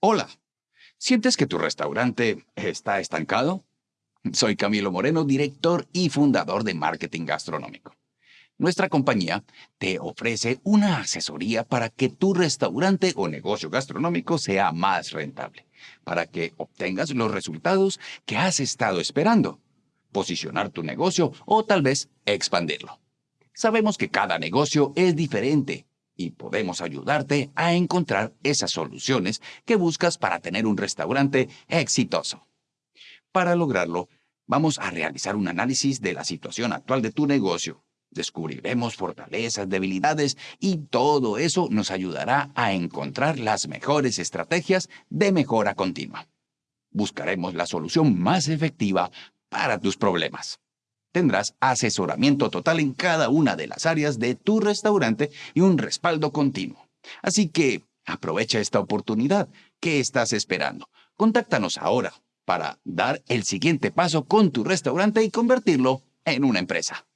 Hola. ¿Sientes que tu restaurante está estancado? Soy Camilo Moreno, director y fundador de Marketing Gastronómico. Nuestra compañía te ofrece una asesoría para que tu restaurante o negocio gastronómico sea más rentable, para que obtengas los resultados que has estado esperando, posicionar tu negocio o tal vez expandirlo. Sabemos que cada negocio es diferente y podemos ayudarte a encontrar esas soluciones que buscas para tener un restaurante exitoso. Para lograrlo, vamos a realizar un análisis de la situación actual de tu negocio. Descubriremos fortalezas, debilidades y todo eso nos ayudará a encontrar las mejores estrategias de mejora continua. Buscaremos la solución más efectiva para tus problemas tendrás asesoramiento total en cada una de las áreas de tu restaurante y un respaldo continuo. Así que aprovecha esta oportunidad. ¿Qué estás esperando? Contáctanos ahora para dar el siguiente paso con tu restaurante y convertirlo en una empresa.